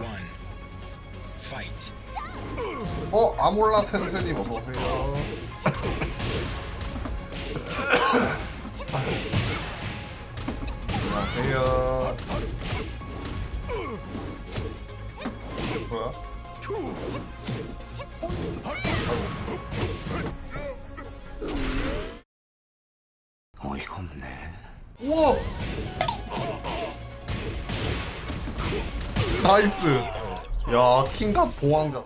one, fight. 어 아몰라 센세님 어서 오세요. 안녕하세요. 뭐야? 어이가 없네. 우와! 나이스. 야 킹갑 보왕자.